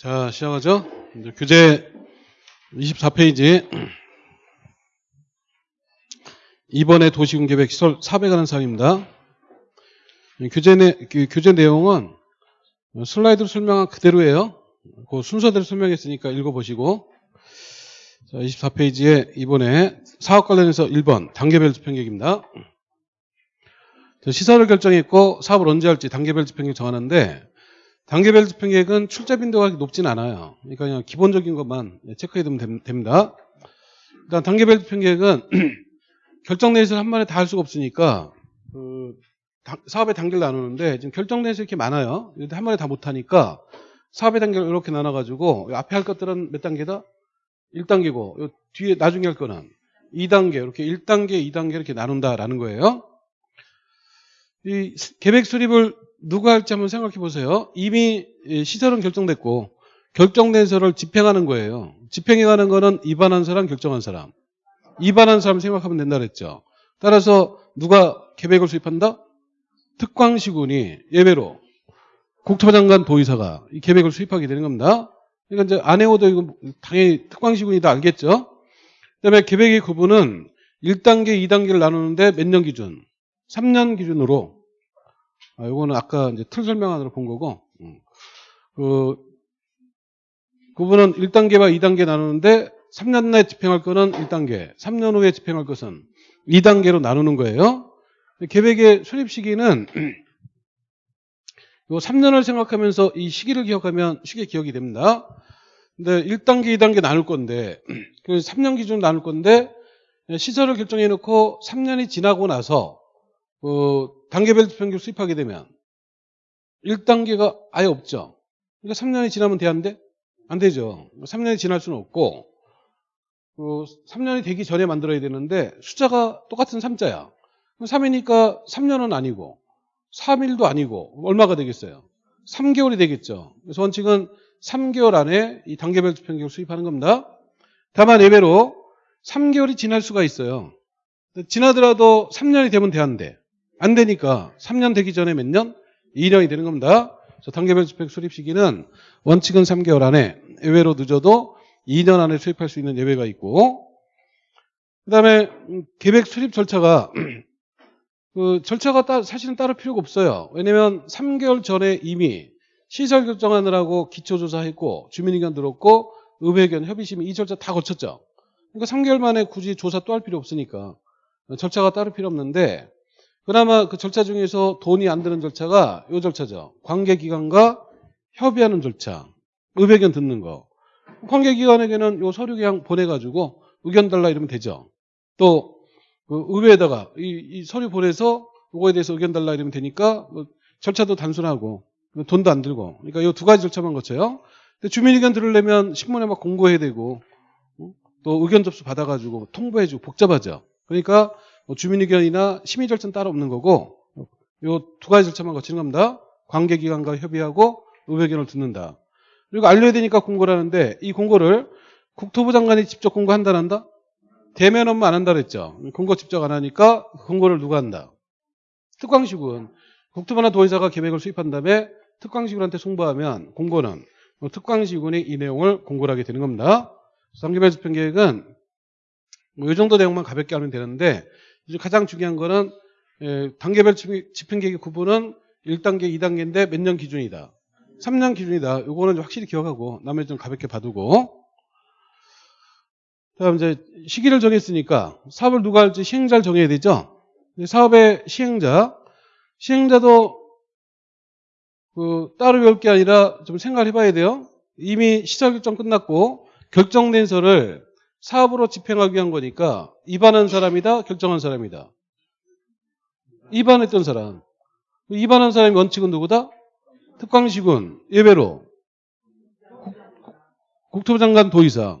자, 시작하죠. 교재 24페이지. 이번에 도시공계획 시설 사업에 관한 사항입니다. 이 교재, 내, 그 교재 내용은 슬라이드로 설명한 그대로예요. 그 순서대로 설명했으니까 읽어보시고. 자, 24페이지에 이번에 사업 관련해서 1번 단계별 집행계획입니다. 자, 시설을 결정했고 사업을 언제 할지 단계별 집행계획 정하는데 단계별 집행계획은 출제 빈도가 높진 않아요. 그러니까 그냥 기본적인 것만 체크해 두면 됩니다. 일단 단계별 집행계획은 결정 내에서 한 번에 다 할 수가 없으니까 그 사업의 단계를 나누는데 지금 결정 내에서 이렇게 많아요. 한 번에 다 못하니까 사업의 단계를 이렇게 나눠가지고 앞에 할 것들은 몇 단계다? 1단계고 뒤에 나중에 할 거는 2단계 이렇게 1단계, 2단계 이렇게 나눈다라는 거예요. 이 계획 수립을 누가 할지 한번 생각해 보세요. 이미 시설은 결정됐고 결정된 시설을 집행하는 거예요. 집행해 가는 거는 입안한 사람, 결정한 사람. 입안한 사람 생각하면 된다 그랬죠. 따라서 누가 계획을 수립한다? 특광시군이 예외로 국토부 장관 도의사가 이 계획을 수립하게 되는 겁니다. 그러니까 이제 안 해오도 이거 당연히 특광시군이 다 알겠죠? 그다음에 계획의 구분은 1단계, 2단계를 나누는데 몇 년 기준? 3년 기준으로 아, 이거는 아까 이제 틀 설명안으로 본 거고, 음. 그, 구분은 1단계와 2단계 나누는데 3년 내에 집행할 거는 1단계, 3년 후에 집행할 것은 2단계로 나누는 거예요. 계획의 수립 시기는 요 3년을 생각하면서 이 시기를 기억하면 쉽게 기억이 됩니다. 근데 1단계, 2단계 나눌 건데, 그 3년 기준 나눌 건데, 시설을 결정해 놓고 3년이 지나고 나서, 그 단계별 집행규 수립하게 되면 1단계가 아예 없죠. 그러니까 3년이 지나면 돼안돼? 안 되죠. 3년이 지날 수는 없고 그 3년이 되기 전에 만들어야 되는데 숫자가 똑같은 3자야. 3이니까 3년은 아니고 3일도 아니고 얼마가 되겠어요? 3개월이 되겠죠. 그래서 원칙은 3개월 안에 이 단계별 집행계획을 수립하는 겁니다. 다만 예외로 3개월이 지날 수가 있어요. 지나더라도 3년이 되면 돼안돼? 안 되니까 3년 되기 전에 몇 년? 2년이 되는 겁니다. 그래서 단계별 집행 수립 시기는 원칙은 3개월 안에 예외로 늦어도 2년 안에 수립할 수 있는 예외가 있고 그 다음에 계획 수립 절차가 그 절차가 따, 사실은 따로 필요가 없어요. 왜냐면 3개월 전에 이미 시설 결정하느라고 기초조사했고 주민의견 들었고 의회견 협의심 이 절차 다 거쳤죠. 그러니까 3개월 만에 굳이 조사 또 할 필요 없으니까 절차가 따로 필요 없는데 그나마 그 절차 중에서 돈이 안 드는 절차가 이 절차죠. 관계기관과 협의하는 절차. 의견 듣는 거. 관계기관에게는 이 서류 그냥 보내가지고 의견 달라 이러면 되죠. 또, 그 의회에다가 이, 이, 서류 보내서 이거에 대해서 의견 달라 이러면 되니까 뭐 절차도 단순하고 돈도 안 들고. 그러니까 이 두 가지 절차만 거쳐요. 근데 주민 의견 들으려면 신문에 막 공고해야 되고 또 의견 접수 받아가지고 통보해주고 복잡하죠. 그러니까 뭐 주민의견이나 심의 절차는 따로 없는 거고 이두 가지 절차만 거치는 겁니다. 관계기관과 협의하고 의회견을 듣는다. 그리고 알려야 되니까 공고를 하는데 이 공고를 국토부 장관이 직접 공고한다는다 대면 업무 안 한다 그랬죠. 공고 직접 안 하니까 공고를 누가 한다? 특광시군. 국토부나 도의사가 계획을 수립한 다음에 특광시군한테 송부하면 공고는 특광시군이 이 내용을 공고를 하게 되는 겁니다. 상계별 집행계획은 뭐 이 정도 내용만 가볍게 하면 되는데 가장 중요한 거는 예, 단계별 집행계획 구분은 1단계, 2단계인데 몇 년 기준이다. 3년 기준이다. 요거는 확실히 기억하고 나머지 좀 가볍게 봐두고 다음 이제 시기를 정했으니까 사업을 누가 할지 시행자를 정해야 되죠. 사업의 시행자 시행자도 그 따로 배울 게 아니라 좀 생각을 해봐야 돼요. 이미 시설 결정 끝났고 결정된 서를 사업으로 집행하기 위한 거니까 입안한 사람이다 결정한 사람이다. 입안했던 사람. 입안한 사람의 원칙은 누구다? 특광시군 예외로. 국 토부 장관 도의사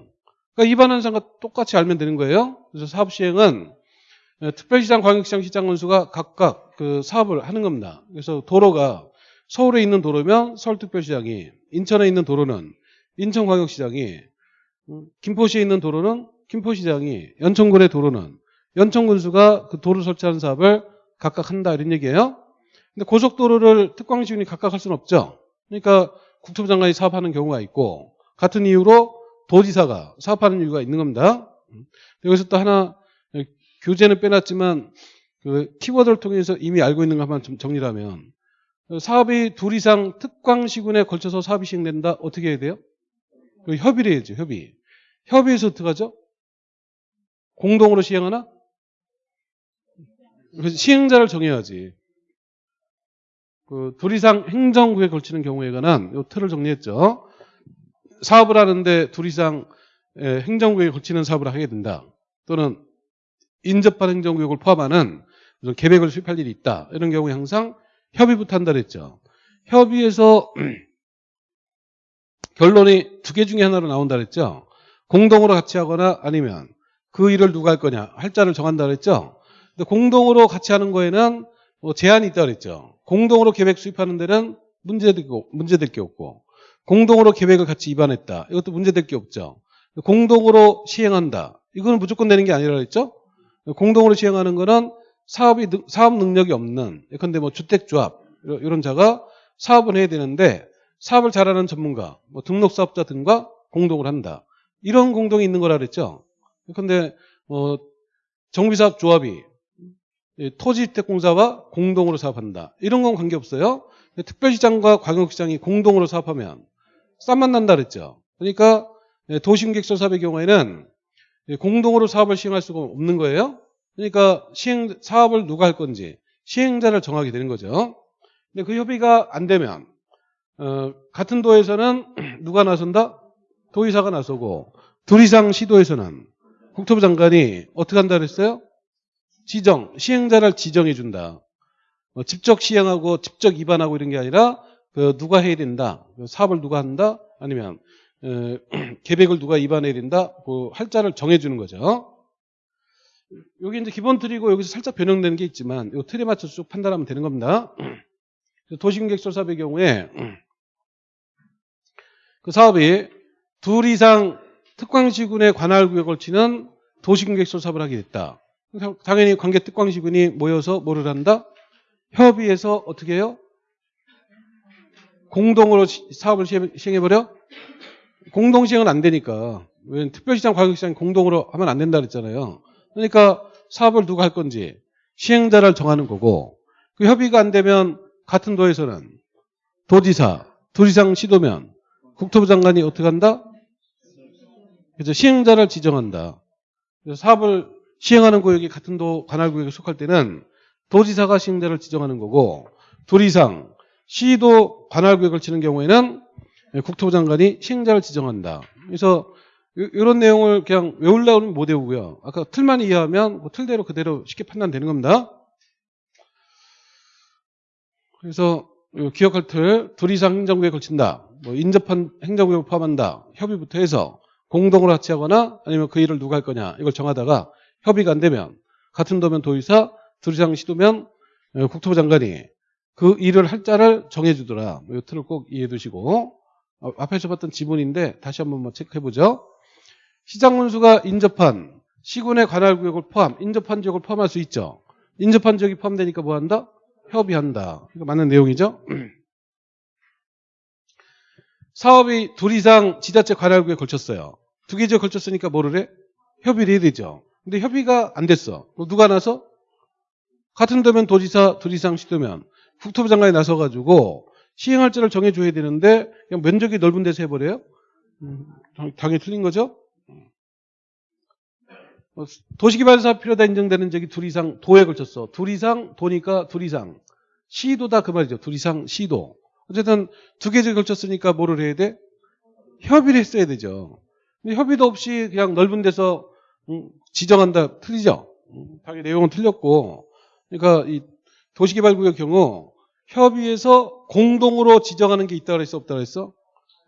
그러니까 입안한 사람과 똑같이 알면 되는 거예요. 그래서 사업 시행은 특별시장, 광역시장, 시장 원수가 각각 그 사업을 하는 겁니다. 그래서 도로가 서울에 있는 도로면 서울특별시장이 인천에 있는 도로는 인천광역시장이 김포시에 있는 도로는 김포시장이 연천군의 도로는 연천군수가 그 도로 설치하는 사업을 각각 한다 이런 얘기예요. 근데 고속도로를 특광시군이 각각 할 수는 없죠. 그러니까 국토부 장관이 사업하는 경우가 있고 같은 이유로 도지사가 사업하는 이유가 있는 겁니다. 여기서 또 하나 교재는 빼놨지만 그 키워드를 통해서 이미 알고 있는 것만 좀 정리를 하면 사업이 둘 이상 특광시군에 걸쳐서 사업이 시행된다. 어떻게 해야 돼요? 그 협의를 해야죠. 협의. 협의해서 어떻게 하죠? 공동으로 시행하나? 시행자를 정해야지. 그 둘 이상 행정구에 걸치는 경우에 관한 요 틀을 정리했죠. 사업을 하는데 둘 이상 에, 행정구역에 걸치는 사업을 하게 된다. 또는 인접한 행정구역을 포함하는 무슨 계획을 수립할 일이 있다. 이런 경우에 항상 협의부터 한다 그랬죠. 협의에서 결론이 두 개 중에 하나로 나온다 그랬죠. 공동으로 같이 하거나 아니면 그 일을 누가 할 거냐 할 자를 정한다 그랬죠. 근데 공동으로 같이 하는 거에는 뭐 제한이 있다 그랬죠. 공동으로 계획 수립하는 데는 문제될 게, 문제될 게 없고 공동으로 계획을 같이 입안했다. 이것도 문제될 게 없죠. 공동으로 시행한다. 이거는 무조건 되는 게 아니라 그랬죠. 공동으로 시행하는 거는 사업이 사업 능력이 없는 예컨대 뭐 주택조합 이런 자가 사업을 해야 되는데 사업을 잘하는 전문가, 뭐 등록사업자 등과 공동을 한다. 이런 공동이 있는 거라 그랬죠. 예컨대 뭐 정비사업 조합이 토지주택공사와 공동으로 사업한다. 이런 건 관계없어요. 특별시장과 광역시장이 공동으로 사업하면 쌈만 난다 그랬죠. 그러니까 도시공객설 사업의 경우에는 공동으로 사업을 시행할 수가 없는 거예요. 그러니까 시행 사업을 누가 할 건지 시행자를 정하게 되는 거죠. 근데 그 협의가 안 되면 어, 같은 도에서는 누가 나선다? 도의사가 나서고 둘 이상 시도에서는 국토부 장관이 어떻게 한다 그랬어요? 지정, 시행자를 지정해 준다. 어, 직접 시행하고 직접 입안하고 이런 게 아니라 그 누가 해야 된다. 그 사업을 누가 한다? 아니면 어, 계획을 누가 입안해야 된다? 그 할자를 정해 주는 거죠. 여기 이제 기본 틀이고 여기서 살짝 변형되는 게 있지만 이 틀에 맞춰서 쭉 판단하면 되는 겁니다. 도시공객설 사업의 경우에 그 사업이 둘 이상 특광시군의 관할 구역을 치는 도시공객설 사업을 하게 됐다. 당연히 관계 특광시군이 모여서 뭐를 한다? 협의해서 어떻게 해요? 공동으로 사업을 시행해버려? 공동 시행은 안 되니까. 왜 특별시장, 과격시장 공동으로 하면 안 된다 그랬잖아요. 그러니까 사업을 누가 할 건지 시행자를 정하는 거고 그 협의가 안 되면 같은 도에서는 도지사, 둘 이상 시도면 국토부 장관이 어떻게 한다? 그래서 시행자를 지정한다. 그래서 사업을 시행하는 구역이 같은 도 관할 구역에 속할 때는 도지사가 시행자를 지정하는 거고 둘 이상 시도 관할 구역을 치는 경우에는 국토부 장관이 시행자를 지정한다. 그래서 이런 내용을 그냥 외우려고 하면 못 외우고요. 아까 틀만 이해하면 뭐 틀대로 그대로 쉽게 판단되는 겁니다. 그래서 기억할 틀, 둘 이상 행정구역에 걸친다. 뭐 인접한 행정구역을 포함한다. 협의부터 해서 공동으로 같이 하거나 아니면 그 일을 누가 할 거냐 이걸 정하다가 협의가 안 되면 같은 도면 도의사, 둘 이상 시도면 국토부 장관이 그 일을 할 자를 정해주더라. 뭐이 틀을 꼭 이해해 두시고 어, 앞에서 봤던 지문인데 다시 한번 뭐 체크해 보죠. 시장문수가 인접한 시군의 관할 구역을 포함, 인접한 지역을 포함할 수 있죠. 인접한 지역이 포함되니까 뭐 한다? 협의한다. 이거 맞는 내용이죠. 사업이 둘 이상 지자체 관할 구역에 걸쳤어요. 두 개 지역 걸쳤으니까 뭐를 해? 협의를 해야 되죠. 근데 협의가 안 됐어. 누가 나서? 같은 도면 도지사 둘 이상 시도면 국토부 장관이 나서가지고 시행할자를 정해줘야 되는데 그냥 면적이 넓은 데서 해버려요? 음, 당연히 틀린 거죠? 어, 도시개발사업 필요다 인정되는 적이 둘 이상 도에 걸쳤어. 둘 이상 도니까 둘 이상. 시도다 그 말이죠. 둘 이상 시도. 어쨌든 두 개에 걸쳤으니까 뭐를 해야 돼? 협의를 했어야 되죠. 근데 협의도 없이 그냥 넓은 데서 음, 지정한다 틀리죠. 음, 당연히 내용은 틀렸고. 그러니까 이 도시개발구역 경우 협의에서 공동으로 지정하는 게 있다 그랬어 없다 그랬어?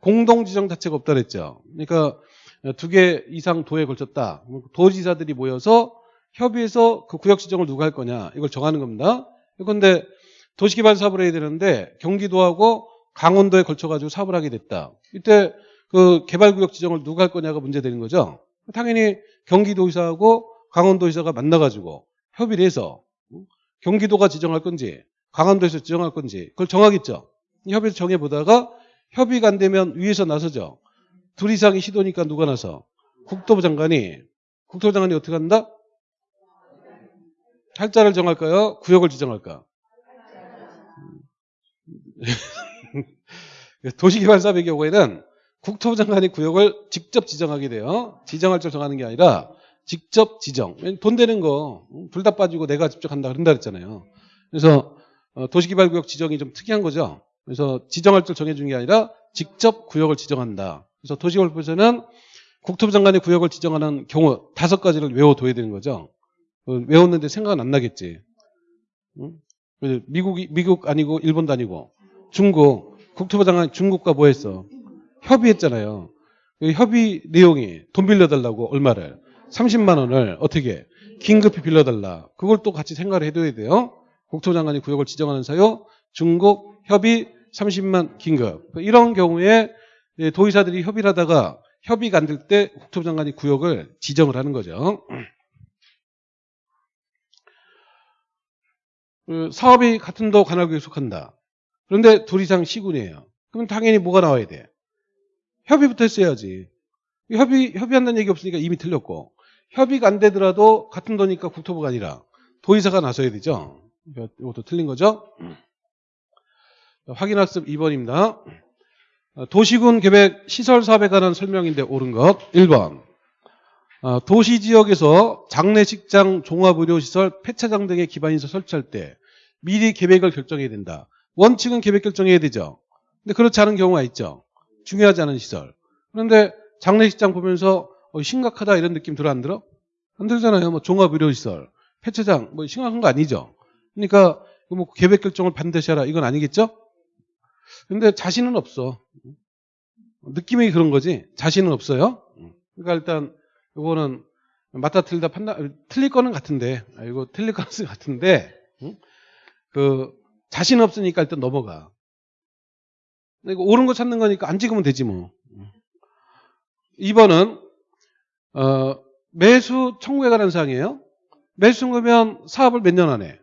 공동 지정 자체가 없다 그랬죠. 그러니까 두 개 이상 도에 걸쳤다. 도지사들이 모여서 협의해서 그 구역 지정을 누가 할 거냐 이걸 정하는 겁니다. 그런데 도시개발 사업을 해야 되는데 경기도하고 강원도에 걸쳐가지고 사업을 하게 됐다. 이때 그 개발구역 지정을 누가 할 거냐가 문제되는 거죠. 당연히 경기도의사하고 강원도의사가 만나가지고 협의를 해서 경기도가 지정할 건지 강원도에서 지정할 건지 그걸 정하겠죠. 협의를 정해보다가 협의가 안 되면 위에서 나서죠. 둘 이상이 시도니까 누가 나서? 국토부 장관이. 국토부 장관이 어떻게 한다? 할자를 정할까요? 구역을 지정할까? 도시개발사업의 경우에는 국토부 장관이 구역을 직접 지정하게 돼요. 지정할 줄 정하는 게 아니라 직접 지정. 돈 되는 거 둘 다 빠지고 내가 직접 한다 그런다 그랬잖아요. 그래서 어, 도시개발구역 지정이 좀 특이한 거죠. 그래서 지정할 줄 정해준 게 아니라 직접 구역을 지정한다. 그래서 도시개발부에서는 국토부 장관이 구역을 지정하는 경우 다섯 가지를 외워둬야 되는 거죠. 어, 외웠는데 생각은 안 나겠지. 응? 그래서 미국이 미국 아니고 일본도 아니고 중국 국토부 장관 중국과 뭐 했어? 협의했잖아요. 그 협의 내용이 돈 빌려달라고 얼마를 30만 원을 어떻게 긴급히 빌려달라. 그걸 또 같이 생각을 해둬야 돼요. 국토부 장관이 구역을 지정하는 사유 중국 협의 30만 긴급 이런 경우에 예, 도의사들이 협의를 하다가 협의가 안 될 때 국토부 장관이 구역을 지정을 하는 거죠. 그 사업이 같은 도 관할구에 속한다. 그런데 둘 이상 시군이에요. 그럼 당연히 뭐가 나와야 돼? 협의부터 했어야지. 협의, 협의한다는 얘기 없으니까 이미 틀렸고. 협의가 안 되더라도 같은 도니까 국토부가 아니라 도의사가 나서야 되죠. 이것도 틀린 거죠. 확인학습 2번입니다. 도시군 계획 시설 사업에 관한 설명인데 옳은 것. 1번. 어, 도시 지역에서 장례식장, 종합의료시설, 폐차장 등의 기반시설 설치할 때 미리 계획을 결정해야 된다. 원칙은 계획 결정해야 되죠. 근데 그렇지 않은 경우가 있죠. 중요하지 않은 시설. 그런데 장례식장 보면서 어, 심각하다 이런 느낌 들어 안 들어? 안 들잖아요. 뭐 종합의료시설, 폐차장 뭐 심각한 거 아니죠. 그러니까 뭐 계획 결정을 반드시 하라 이건 아니겠죠? 근데 자신은 없어. 느낌이 그런 거지. 자신은 없어요. 그러니까 일단 이거는 맞다 틀리다 판단 틀릴 거는 같은데 아, 이거 틀릴 가능성이 같은데 응? 그 자신 없으니까 일단 넘어가. 이거 옳은 거 찾는 거니까 안 찍으면 되지 뭐. 2번은 어, 매수 청구에 관한 사항이에요. 매수 청구면 사업을 몇 년 안에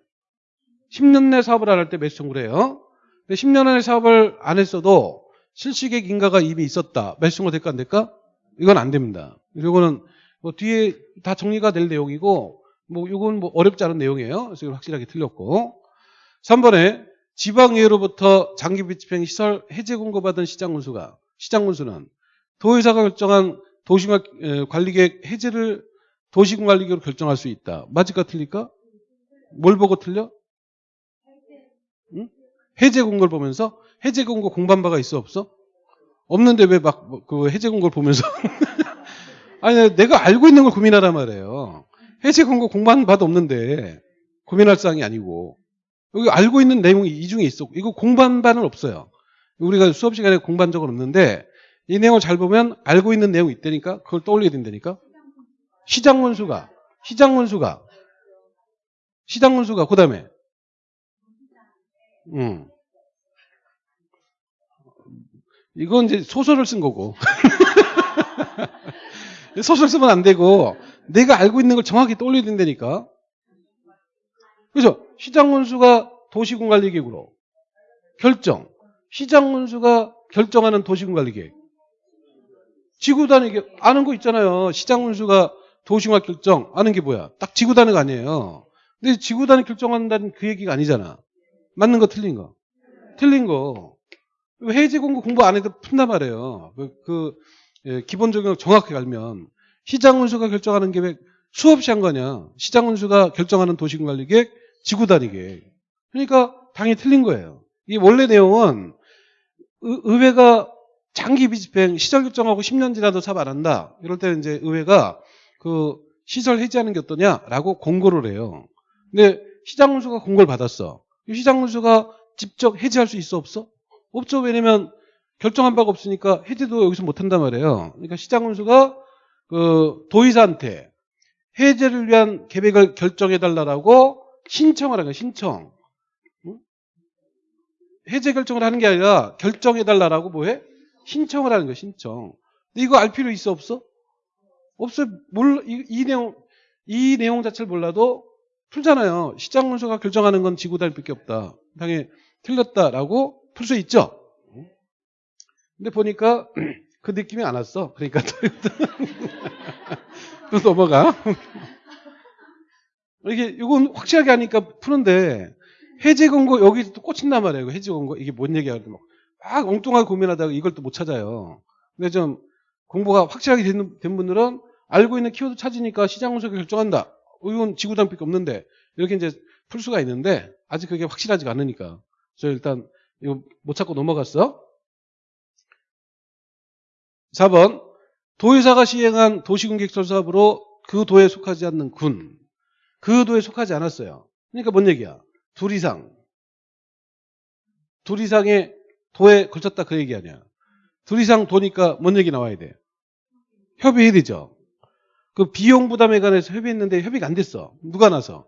10년 내 사업을 안 할 때 매수 청구를 해요. 근데 10년 안에 사업을 안 했어도 실시객 인가가 이미 있었다. 매수 청구 될까 안 될까? 이건 안 됩니다. 이거는 뭐 뒤에 다 정리가 될 내용이고 뭐 이건 뭐 어렵지 않은 내용이에요. 그래서 확실하게 틀렸고 3번에 지방의회로부터 장기 비 집행 시설 해제 공고받은 시장 군수가 시장 군수는 도의사가 결정한 도시관 관리계획 해제를 도시관리계획으로 결정할 수 있다. 맞을까 틀릴까? 뭘 보고 틀려? 응? 해제 공고를 보면서 해제 공고 공부한 바가 있어 없어? 없는데 왜 막 그 해제 공고를 보면서 아니 내가 알고 있는 걸 고민하란 말이에요. 해제 공고 공부한 바도 없는데 고민할 사항이 아니고 여기 알고 있는 내용이 이 중에 있어. 이거 바는 없어요. 우리가 수업 시간에 공부한 적은 없는데 이 내용을 잘 보면 알고 있는 내용이 있다니까 그걸 떠올려야 된다니까. 시장 원수가 시장 원수가 시장 원수가 그 다음에 음. 이건 이제 소설을 쓴 거고. 소설 쓰면 안 되고 내가 알고 있는 걸 정확히 떠올려야 된다니까. 그래서 시장 원수가 도시군관리계획으로 결정. 시장 원수가 결정하는 도시군관리계획. 지구단위 아는 거 있잖아요. 시장 원수가 도시화 결정 아는 게 뭐야? 딱 지구단위가 아니에요. 근데 지구단위 결정한다는 그 얘기가 아니잖아. 맞는 거 틀린 거. 틀린 거. 해지 공고 공부 안 해도 푼단 말이에요. 그, 그 예, 기본적인 정확히 알면 시장 운수가 결정하는 계획 수없이 한 거냐. 시장 운수가 결정하는 도시관리계획 지구단위 계획. 그러니까 당연히 틀린 거예요. 이 원래 내용은 의, 의회가 장기 비집행 시설 결정하고 10년 지나도 사업 안 한다. 이럴 때 이제 의회가 그 시설 해지하는 게 어떠냐라고 공고를 해요. 근데 시장 운수가 공고를 받았어. 시장 운수가 직접 해지할 수 있어 없어? 없죠. 왜냐면 결정한 바가 없으니까 해제도 여기서 못 한단 말이에요. 그러니까 시장 운수가 그 도의사한테 해제를 위한 계획을 결정해 달라고 신청을 하는 거예요. 신청. 해제 결정을 하는 게 아니라 결정해달라고 뭐해? 신청을 하는 거예요. 신청. 근데 이거 알 필요 있어 없어? 없어. 몰 이, 이 내용 이 내용 자체를 몰라도 풀잖아요. 시장 운수가 결정하는 건 지구 단위밖에 없다. 당연히 틀렸다라고 풀 수 있죠. 근데 보니까 그 느낌이 안 왔어. 그러니까 또, 또 넘어가. 이게 이건 확실하게 하니까 푸는데 해제 공고 여기 또 꽂힌단 말이에요. 해제 공고 이게 뭔 얘기야? 막, 막 엉뚱하게 고민하다가 이걸 또 못 찾아요. 근데 좀 공부가 확실하게 된, 된 분들은 알고 있는 키워드 찾으니까 시장 분석을 결정한다. 어, 이건 지구단밖에 없는데 이렇게 이제 풀 수가 있는데 아직 그게 확실하지가 않으니까. 저 일단 이거 못 찾고 넘어갔어. 4번 도의사가 시행한 도시군객설 사업으로 그 도에 속하지 않는 군. 그 도에 속하지 않았어요. 그러니까 뭔 얘기야? 둘 이상. 둘 이상의 도에 걸쳤다 그 얘기 아니야. 둘 이상 도니까 뭔 얘기 나와야 돼? 협의해야 되죠. 그 비용 부담에 관해서 협의했는데 협의가 안 됐어. 누가 나서?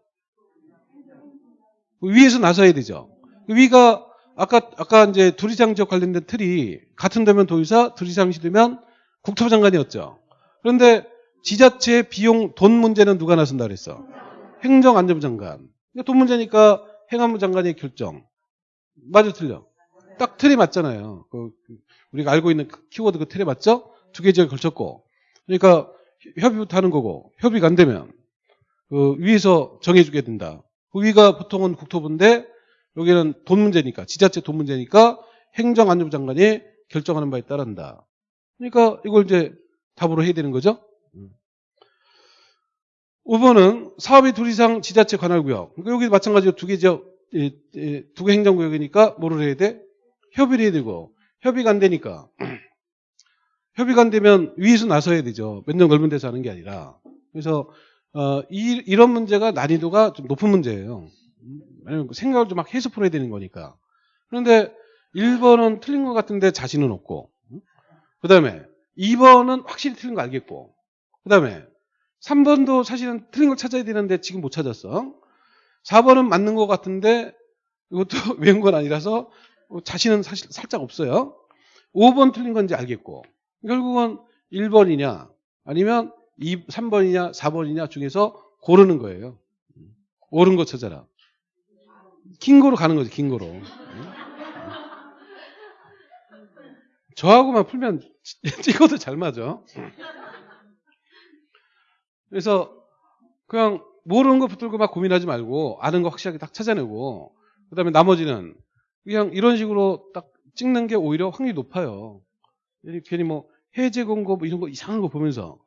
위에서 나서야 되죠. 그 위가 아까 아까 이제 둘 이상 지역 관련된 틀이 같은 데면 도의사, 둘 이상시 되면 국토부 장관이었죠. 그런데 지자체 비용 돈 문제는 누가 나선다 그랬어? 행정안전부 장관. 그러니까 돈 문제니까 행안부 장관의 결정. 맞아 틀려. 딱 틀에 맞잖아요. 그 우리가 알고 있는 그 키워드 그 틀에 맞죠? 두 개 지역에 걸쳤고. 그러니까 협의부터 하는 거고 협의가 안 되면 그 위에서 정해주게 된다. 그 위가 보통은 국토부인데 여기는 돈 문제니까 지자체 돈 문제니까 행정안전부 장관이 결정하는 바에 따른다. 그러니까 이걸 이제 답으로 해야 되는 거죠. 5번은 사업이 둘 이상 지자체 관할구역. 그러니까 여기 마찬가지로 두 개 지역, 두 개 행정구역이니까 뭐를 해야 돼? 협의를 해야 되고 협의가 안 되니까 협의가 안 되면 위에서 나서야 되죠. 몇년 넓은 데서 하는 게 아니라. 그래서 어, 이, 이런 문제가 난이도가 좀 높은 문제예요. 왜냐면 생각을 좀 막 해서 풀어야 되는 거니까. 그런데 1번은 틀린 것 같은데 자신은 없고 그 다음에 2번은 확실히 틀린 거 알겠고 그 다음에 3번도 사실은 틀린 걸 찾아야 되는데 지금 못 찾았어. 4번은 맞는 것 같은데 이것도 외운 건 아니라서 자신은 사실 살짝 없어요. 5번 틀린 건지 알겠고 결국은 1번이냐 아니면 2, 3번이냐 4번이냐 중에서 고르는 거예요. 옳은 거 찾아라. 긴 거로 가는 거지 긴 거로. 저하고만 풀면 찍어도 잘 맞아. 그래서 그냥 모르는 거 붙들고 막 고민하지 말고 아는 거 확실하게 딱 찾아내고 그 다음에 나머지는 그냥 이런 식으로 딱 찍는 게 오히려 확률이 높아요. 괜히 뭐 해제 공고 뭐 이런 거 이상한 거 보면서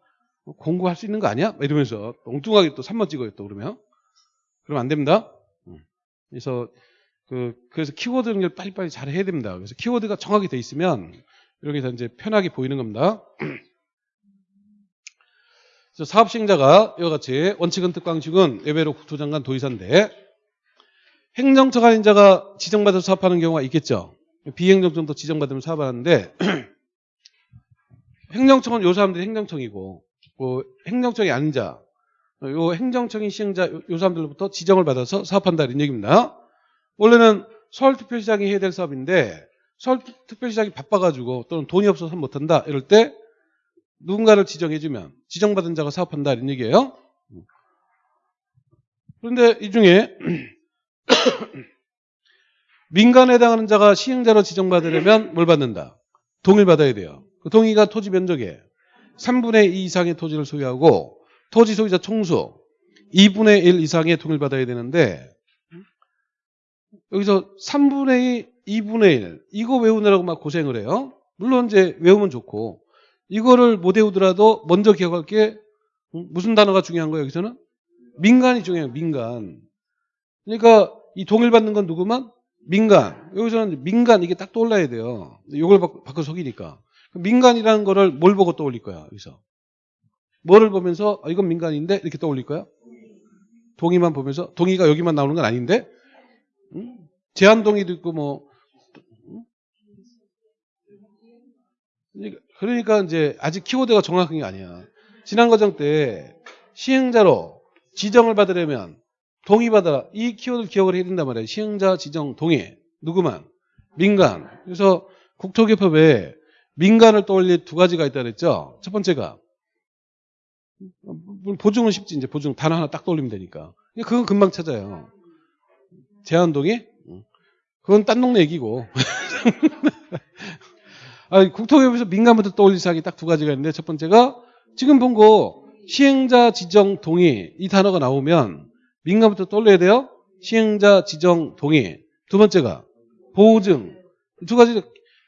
뭐 공고할 수 있는 거 아니야? 이러면서 엉뚱하게 또 3번 찍어요 또 그러면 그러면 안 됩니다. 그래서 그 그래서 키워드 연결 빨리빨리 잘 해야 됩니다. 그래서 키워드가 정확히 돼 있으면 이렇게 해서 이제 편하게 보이는 겁니다. 그래서 사업 시행자가 이와 같이 원칙은 특광식은 예외로 국토장관 도의사인데 행정처 관인자가 지정받아서 사업하는 경우가 있겠죠. 비행정청도 지정받으면 사업하는데 행정청은 요 사람들이 행정청이고 그 행정청이 아닌 자, 요 행정청인 시행자 요 사람들로부터 지정을 받아서 사업한다 이런 얘기입니다. 원래는 서울특별시장이 해야 될 사업인데 서울특별시장이 바빠가지고 또는 돈이 없어서 못한다 이럴 때 누군가를 지정해주면 지정받은 자가 사업한다 이런 얘기예요. 그런데 이 중에 민간에 해당하는 자가 시행자로 지정받으려면 뭘 받는다? 동의를 받아야 돼요. 그 동의가 토지 면적에 3분의 2 이상의 토지를 소유하고 토지 소유자 총수 2분의 1 이상의 동의를 받아야 되는데 여기서 3분의 2, 2분의 1 이거 외우느라고 막 고생을 해요. 물론 이제 외우면 좋고 이거를 못 외우더라도 먼저 기억할 게 무슨 단어가 중요한 거예요 여기서는? 민간이 중요해요 민간. 그러니까 이 동의를 받는 건 누구만? 민간. 여기서는 민간 이게 딱 떠올라야 돼요. 이걸 바꿔 속이니까. 민간이라는 거를 뭘 보고 떠올릴 거야 여기서? 뭐를 보면서 아, 이건 민간인데? 이렇게 떠올릴 거야? 동의만 보면서? 동의가 여기만 나오는 건 아닌데? 응? 제한 동의도 있고 뭐. 응? 그러니까 이제 아직 키워드가 정확한 게 아니야. 지난 과정 때 시행자로 지정을 받으려면 동의받아라. 이 키워드를 기억을 해야 된단 말이에요 시행자 지정 동의. 누구만? 민간. 그래서 국토개법에 민간을 떠올릴 두 가지가 있다 그랬죠? 첫 번째가 보증은 쉽지 이제 보증 단어 하나 딱 떠올리면 되니까. 그건 금방 찾아요. 제한동의? 그건 딴 동네 얘기고 아, 국토개발에서 민간부터 떠올릴 사항이 딱 두 가지가 있는데 첫 번째가 지금 본 거 시행자 지정 동의 이 단어가 나오면 민간부터 떠올려야 돼요. 시행자 지정 동의. 두 번째가 보증. 두 가지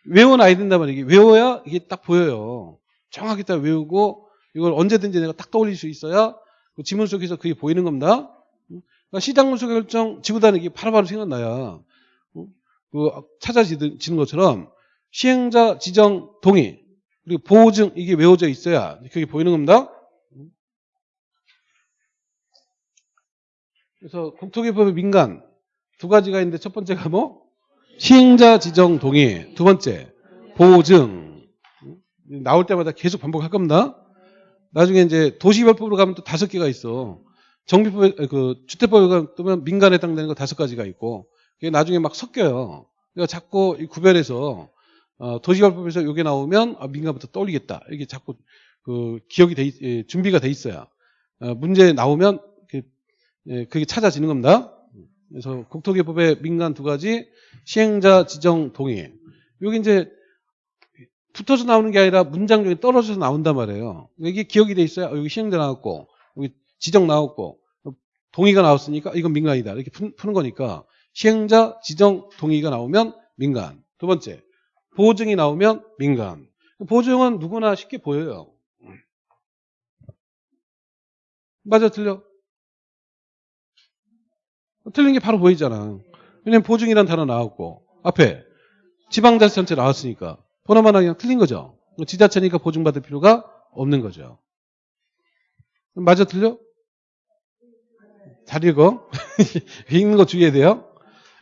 외워놔야 된단 말이에요. 외워야 이게 딱 보여요. 정확히 딱 외우고 이걸 언제든지 내가 딱 떠올릴 수 있어야 그 지문 속에서 그게 보이는 겁니다. 그러니까 시장 문서 결정 지구단은 이게 바로바로 생각나야 그 찾아지는 것처럼 시행자 지정 동의 그리고 보증 이게 외워져 있어야 그게 보이는 겁니다. 그래서 국토개법의 민간 두 가지가 있는데 첫 번째가 뭐 시행자 지정 동의 두 번째 보증 나올 때마다 계속 반복할 겁니다. 나중에 이제 도시개발법으로 가면 또 다섯 개가 있어. 정비법 그 주택법에 가면 민간에 해당되는 거 다섯 가지가 있고 그게 나중에 막 섞여요. 그러니까 자꾸 이 구별해서 어, 도시개발법에서 이게 나오면 아, 민간부터 떠올리겠다. 이게 자꾸 그 기억이 돼 있- 예, 준비가 돼 있어야 어, 문제 나오면 그, 예, 그게 찾아지는 겁니다. 그래서 국토개법의 민간 두 가지 시행자 지정 동의. 여기 이제 붙어서 나오는 게 아니라 문장 중에 떨어져서 나온단 말이에요. 이게 기억이 돼 있어야 어, 여기 시행자 나왔고 여기 지정 나왔고 동의가 나왔으니까 이건 민간이다. 이렇게 푸- 푸는 거니까 시행자 지정 동의가 나오면 민간. 두 번째 보증이 나오면 민간. 보증은 누구나 쉽게 보여요. 맞아 틀려? 틀린 게 바로 보이잖아. 왜냐면 보증이란 단어 나왔고 앞에 지방자치단체 나왔으니까 번호만 그냥 틀린 거죠. 지자체니까 보증받을 필요가 없는 거죠. 맞아 틀려? 잘 읽어. 읽는 거 주의해야 돼요.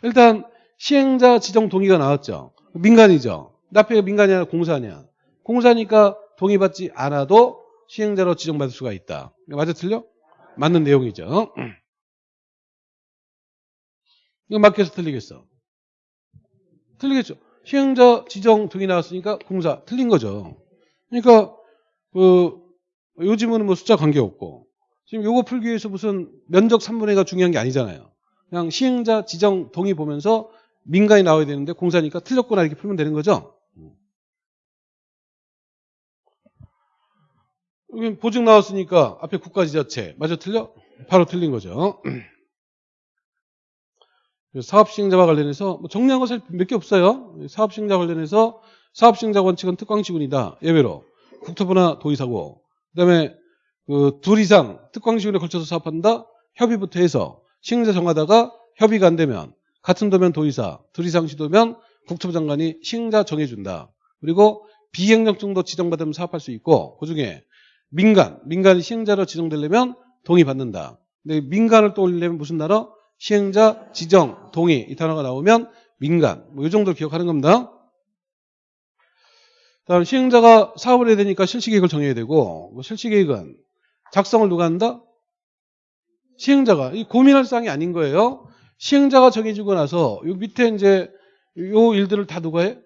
일단 시행자 지정 동의가 나왔죠. 민간이죠. 앞에 민간이 아니라 공사냐. 공사니까 동의받지 않아도 시행자로 지정받을 수가 있다. 맞아 틀려? 맞는 내용이죠. 이거 맞겠어 틀리겠어? 틀리겠죠. 시행자 지정 동의 나왔으니까 공사 틀린 거죠. 그러니까 그 요즘은 뭐 숫자 관계없고 지금 요거 풀기 위해서 무슨 면적 3분의 1가 중요한 게 아니잖아요. 그냥 시행자 지정 동의 보면서 민간이 나와야 되는데 공사니까 틀렸구나 이렇게 풀면 되는 거죠. 여기 보증 나왔으니까 앞에 국가지자체 맞아 틀려? 바로 틀린 거죠. 사업시행자와 관련해서 뭐 정리한 것을 몇 개 없어요. 사업시행자 관련해서 사업시행자 원칙은 특광시군이다. 예외로 국토부나 도의사고 그다음에 그 둘 이상 특광시군에 걸쳐서 사업한다. 협의부터 해서 시행자 정하다가 협의가 안 되면 같은 도면 도의사, 둘 이상 시도면 국토부 장관이 시행자 정해준다. 그리고 비행정 정도 지정받으면 사업할 수 있고 그중에 민간, 민간이 시행자로 지정되려면 동의받는다. 근데 민간을 떠올리려면 무슨 단어? 시행자, 지정, 동의 이 단어가 나오면 민간 뭐 이 정도를 기억하는 겁니다. 다음 시행자가 사업을 해야 되니까 실시계획을 정해야 되고 뭐 실시계획은 작성을 누가 한다? 시행자가 이 고민할 사항이 아닌 거예요. 시행자가 정해지고 나서 요 밑에 이제 요 일들을 다 누가 해?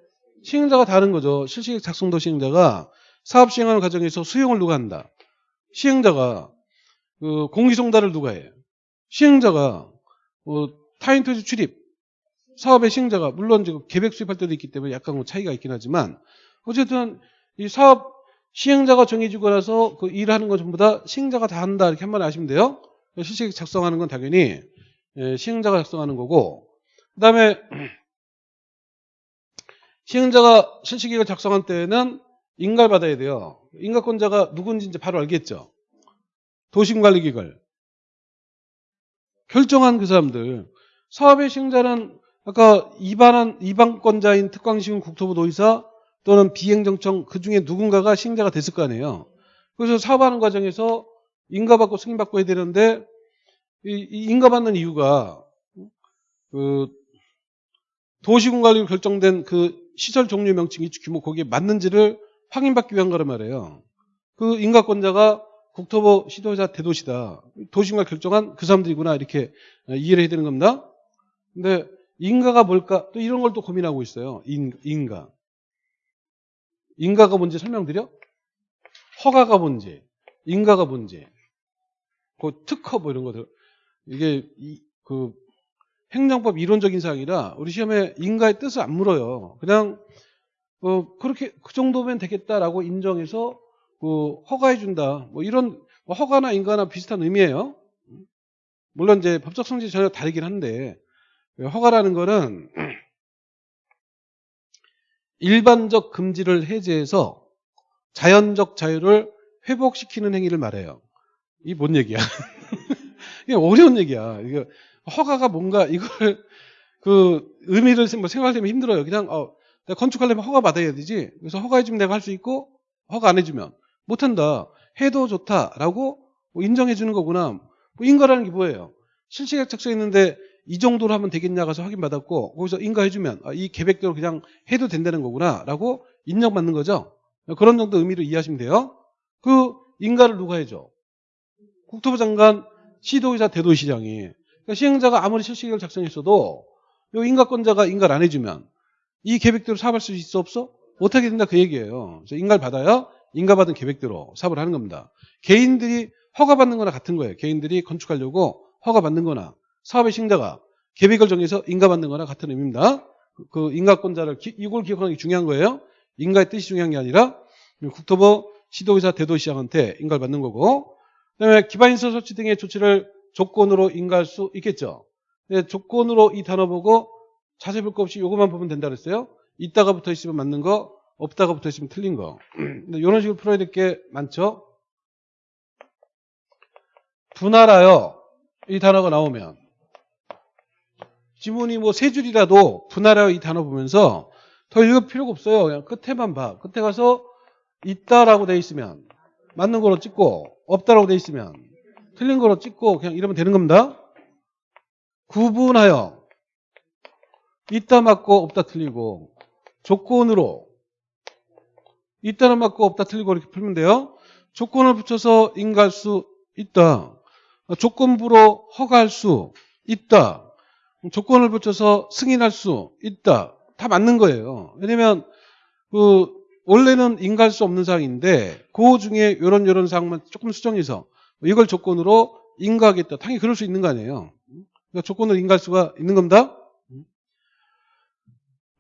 시행자가 다른 거죠. 실시계획 작성도 시행자가 사업 시행하는 과정에서 수용을 누가 한다? 시행자가 그 공기송달을 누가 해? 시행자가 뭐 타인 토지 출입 사업의 시행자가 물론 이제 계획 수립할 때도 있기 때문에 약간 뭐 차이가 있긴 하지만 어쨌든 이 사업 시행자가 정해지고 나서 그 일하는 건 전부 다 시행자가 다 한다 이렇게 한 번 아시면 돼요. 실시계획 작성하는 건 당연히 예, 시행자가 작성하는 거고 그 다음에 시행자가 실시계획을 작성한 때에는 인가를 받아야 돼요. 인가권자가 누군지 이제 바로 알겠죠. 도시관리기획을 결정한 그 사람들 사업의 시행자는 아까 입안한 입안권자인 특광시군 국토부 도의사 또는 비행정청 그 중에 누군가가 시행자가 됐을 거 아니에요. 그래서 사업하는 과정에서 인가받고 승인받고 해야 되는데 이, 이 인가받는 이유가 그 도시군 관리로 결정된 그 시설 종류 명칭 이 규모 거기에 맞는지를 확인받기 위한 거란 말이에요. 그 인가권자가 국토부 시도자 대도시다. 도시군관 결정한 그 사람들이구나 이렇게 이해를 해야 되는 겁니다. 근데 인가가 뭘까? 또 이런 걸 또 고민하고 있어요. 인, 인가. 인가가 뭔지 설명드려? 허가가 뭔지, 인가가 뭔지, 그 특허 뭐 이런 것들. 이게 이, 그 행정법 이론적인 사항이라 우리 시험에 인가의 뜻을 안 물어요. 그냥 어, 그렇게 그 정도면 되겠다라고 인정해서 그 허가해 준다. 뭐 이런 뭐 허가나 인가나 비슷한 의미예요. 물론 이제 법적 성질이 전혀 다르긴 한데 허가라는 거는 일반적 금지를 해제해서 자연적 자유를 회복시키는 행위를 말해요. 이 뭔 얘기야? 이게 어려운 얘기야. 이거 허가가 뭔가 이걸 그 의미를 뭐 생각하려면 힘들어요. 그냥 어, 내가 건축하려면 허가 받아야 되지. 그래서 허가해주면 내가 할 수 있고 허가 안 해주면 못한다. 해도 좋다라고 뭐 인정해주는 거구나. 뭐 인가라는 게 뭐예요? 실시계획 작성했는데 이 정도로 하면 되겠냐 가서 확인받았고 거기서 인가해주면 아, 이 계획대로 그냥 해도 된다는 거구나 라고 인정받는 거죠. 그런 정도 의미로 이해하시면 돼요. 그 인가를 누가 해줘? 국토부 장관, 시도의사, 대도시장이. 그러니까 시행자가 아무리 실시계획을 작성했어도 이 인가권자가 인가를 안 해주면 이 계획대로 사업할 수 있어 없어? 못하게 된다 그 얘기예요. 그래서 인가를 받아야 인가받은 계획대로 사업을 하는 겁니다. 개인들이 허가받는 거나 같은 거예요. 개인들이 건축하려고 허가받는 거나 사업의 시행자가 계획을 정해서 인가받는 거나 같은 의미입니다. 그 인가권자를 기, 이걸 기억하는 게 중요한 거예요. 인가의 뜻이 중요한 게 아니라 국토부 시도의사 대도시장한테 인가를 받는 거고 그다음에 기반시설 설치 등의 조치를 조건으로 인가할 수 있겠죠. 네, 조건으로 이 단어 보고 자세히 볼거 없이 요것만 보면 된다 그랬어요. 있다가 붙어 있으면 맞는 거, 없다가 붙어 있으면 틀린 거. 근데 이런 식으로 풀어야 될 게 많죠. 분할하여 이 단어가 나오면 지문이 뭐 세 줄이라도 분할하여 이 단어 보면서 더 읽을 필요가 없어요. 그냥 끝에만 봐. 끝에 가서 있다라고 돼 있으면 맞는 거로 찍고 없다라고 돼 있으면 틀린 거로 찍고 그냥 이러면 되는 겁니다. 구분하여 있다 맞고 없다 틀리고 조건으로 있다는 맞고 없다 틀리고 이렇게 풀면 돼요. 조건을 붙여서 인가할 수 있다. 조건부로 허가할 수 있다. 조건을 붙여서 승인할 수 있다. 다 맞는 거예요. 왜냐면 그 원래는 인가할 수 없는 사항인데 그 중에 이런 이런 사항만 조금 수정해서 이걸 조건으로 인가하겠다. 당연히 그럴 수 있는 거 아니에요. 그러니까 조건으로 인가할 수가 있는 겁니다.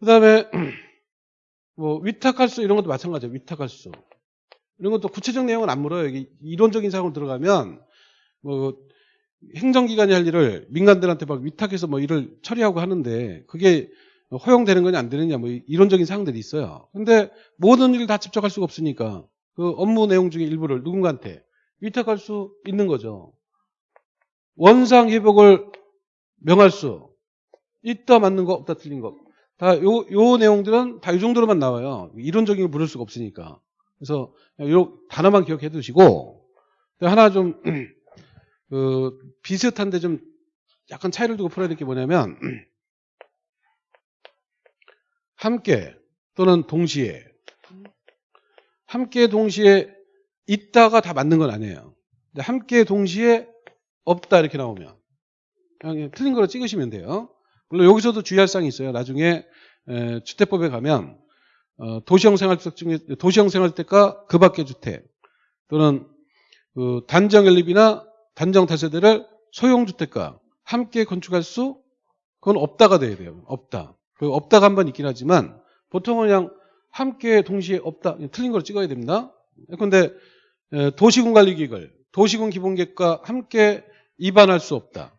그 다음에 뭐 위탁할 수 이런 것도 마찬가지예요. 위탁할 수. 이런 것도 구체적 내용은 안 물어요. 여기 이론적인 사항으로 들어가면 뭐 행정기관이 할 일을 민간들한테 막 위탁해서 뭐 일을 처리하고 하는데 그게 허용되는 거냐 안 되느냐 뭐 이론적인 사항들이 있어요. 근데 모든 일을 다 직접 할 수가 없으니까 그 업무 내용 중에 일부를 누군가한테 위탁할 수 있는 거죠. 원상 회복을 명할 수 있다 맞는 거 없다 틀린 거. 다 요 요 내용들은 다 이 정도로만 나와요. 이론적인 걸 물을 수가 없으니까. 그래서 요 단어만 기억해 두시고 하나 좀 그 비슷한데 좀 약간 차이를 두고 풀어야 될 게 뭐냐면 함께 또는 동시에 함께 동시에 있다가 다 맞는 건 아니에요. 함께 동시에 없다 이렇게 나오면 그냥 틀린 거로 찍으시면 돼요. 물론 여기서도 주의할 사항이 있어요. 나중에 에, 주택법에 가면 어, 도시형 생활주택 중에 도시형 생활주택과 그 밖의 주택 또는 그 단정 연립이나 단정 다세대를 소형 주택과 함께 건축할 수 그건 없다가 돼야 돼요. 없다. 그 없다가 한 번 있긴 하지만 보통은 그냥 함께 동시에 없다 틀린 걸 찍어야 됩니다. 그런데 도시군 관리기획을 도시군 기본계획과 함께 입안할 수 없다.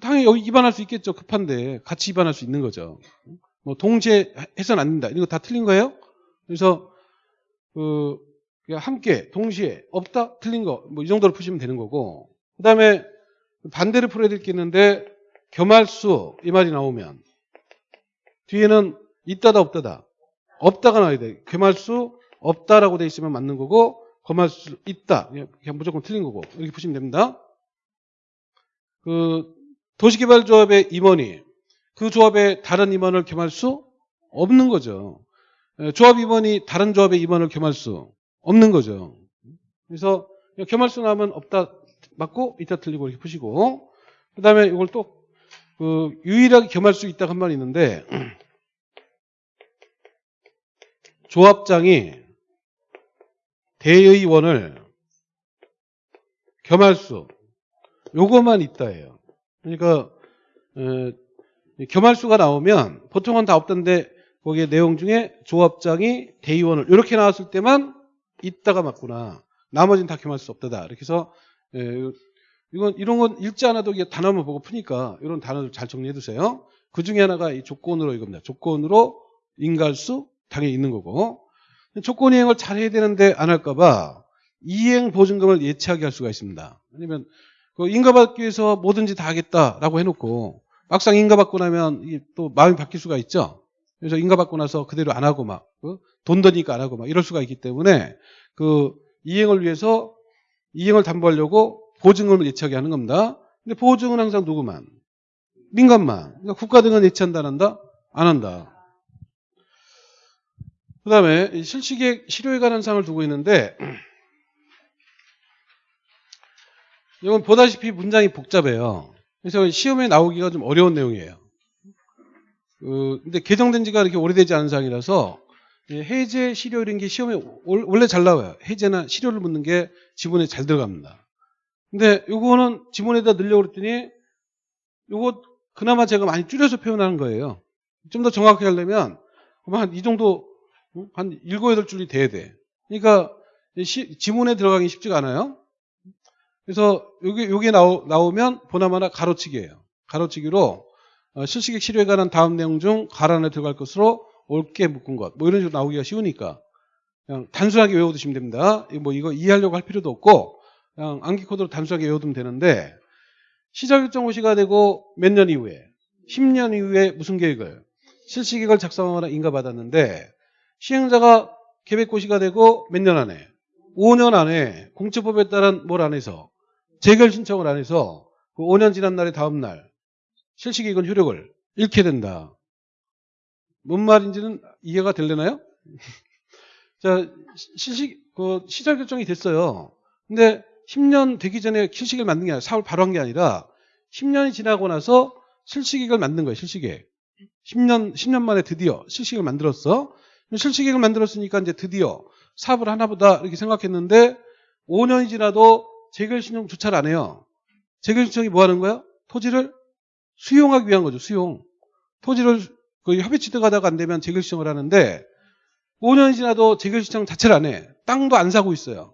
당연히 여기 입안할 수 있겠죠. 급한데 같이 입안할 수 있는 거죠. 뭐 동시에 해서는 안 된다. 이런 거 다 틀린 거예요. 그래서 그 함께 동시에 없다 틀린 거 뭐 이 정도로 푸시면 되는 거고 그다음에 반대를 풀어야 될 게 있는데 겸할 수 이 말이 나오면 뒤에는 있다다 없다다 없다가 나와야 돼. 겸할 수 없다라고 돼 있으면 맞는 거고 겸할 수 있다 그냥 무조건 틀린 거고 이렇게 푸시면 됩니다. 그 도시개발조합의 임원이 그 조합의 다른 임원을 겸할 수 없는 거죠. 조합 임원이 다른 조합의 임원을 겸할 수 없는 거죠. 그래서 겸할 수 나면 없다 맞고 있다 틀리고 이렇게 푸시고 그 다음에 이걸 또 그 유일하게 겸할 수 있다 한말 있는데 조합장이 대의원을 겸할 수 요것만 있다예요. 그러니까 에, 겸할 수가 나오면 보통은 다 없던데 거기에 내용 중에 조합장이 대의원을 이렇게 나왔을 때만 있다가 맞구나. 나머지는 다 겸할 수 없다다. 이렇게 해서 예, 이건 이런 건 읽지 않아도 이게 단어만 보고 푸니까 이런 단어를 잘 정리해 두세요. 그 중에 하나가 이 조건으로 이겁니다. 조건으로 인가할수 당연히 있는 거고 조건 이행을 잘 해야 되는데 안 할까봐 이행 보증금을 예치하게 할 수가 있습니다. 아니면 그 인가받기 위해서 뭐든지 다 하겠다라고 해놓고 막상 인가받고 나면 또 마음이 바뀔 수가 있죠. 그래서 인가받고 나서 그대로 안 하고 막돈 드니까 안 하고 막 이럴 수가 있기 때문에 그 이행을 위해서 이행을 담보하려고 보증금을 예치하게 하는 겁니다. 근데 보증은 항상 누구만? 민간만. 그러니까 국가 등은 예치한다 안 한다? 안 한다. 그 다음에 실시계획 실효에 관한 사항을 두고 있는데 이건 보다시피 문장이 복잡해요. 그래서 시험에 나오기가 좀 어려운 내용이에요. 그, 근데 개정된 지가 이렇게 오래되지 않은 사항이라서 해제, 실효 이런 게 시험에 올- 원래 잘 나와요. 해제나 실효를 묻는 게 지문에 잘 들어갑니다. 근데 요거는 지문에다 넣으려고 그랬더니 요거 그나마 제가 많이 줄여서 표현하는 거예요. 좀 더 정확하게 하려면 한 이 정도 응? 한 일곱 여덟 줄이 돼야 돼. 그러니까 시- 지문에 들어가기 쉽지가 않아요. 그래서 요게 요게 나오, 나오면 보나마나 가로치기예요. 가로치기로 어, 실시객 실효에 관한 다음 내용 중 가로 안에 들어갈 것으로 옳게 묶은 것. 뭐 이런 식으로 나오기가 쉬우니까 그냥 단순하게 외워두시면 됩니다. 이거 뭐 이거 이해하려고 할 필요도 없고 그냥 암기 코드로 단순하게 외워두면 되는데 시작 일정 호시가 되고 몇 년 이후에 10년 이후에 무슨 계획을 실시 계획을 작성하거나 인가받았는데 시행자가 계획 고시가 되고 몇 년 안에 5년 안에 공처법에 따른 뭘 안 해서 재결 신청을 안 해서 그 5년 지난 날의 다음 날 실시 계획은 효력을 잃게 된다. 뭔 말인지는 이해가 되려나요? 자, 실시, 그 시작 결정이 됐어요. 근데 10년 되기 전에 실시계획을 만든 게 아니라 사업을 바로 한 게 아니라 10년이 지나고 나서 실시계획을 만든 거예요. 실시계획. 10년 10년 만에 드디어 실시계획을 만들었어. 실시계획을 만들었으니까 이제 드디어 사업을 하나보다 이렇게 생각했는데 5년이 지나도 재결 신청 조차를 안 해요. 재결 신청이 뭐 하는 거야? 토지를 수용하기 위한 거죠. 수용. 토지를 그 협의 취득하다가 안 되면 재결 신청을 하는데 5년이 지나도 재결 신청 자체를 안 해. 땅도 안 사고 있어요.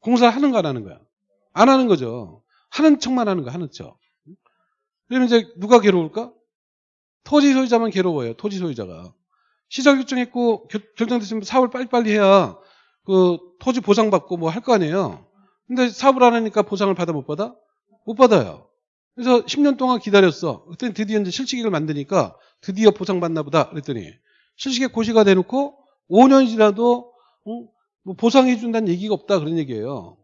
공사를 하는 거안 하는 거야? 안 하는 거죠. 하는 척만 하는 거야. 하는 척. 그러면 이제 누가 괴로울까? 토지 소유자만 괴로워요. 토지 소유자가. 시작 결정했고 결- 결정됐으면 사업을 빨리빨리 해야 그 토지 보상받고 뭐 할 거 아니에요. 근데 사업을 안 하니까 보상을 받아 못 받아? 못 받아요. 그래서 10년 동안 기다렸어. 그때 드디어 이제 실시계획을 만드니까 드디어 보상받나 보다 그랬더니 실시계획 고시가 돼놓고 5년이 지나도 어? 뭐 보상해 준다는 얘기가 없다 그런 얘기예요.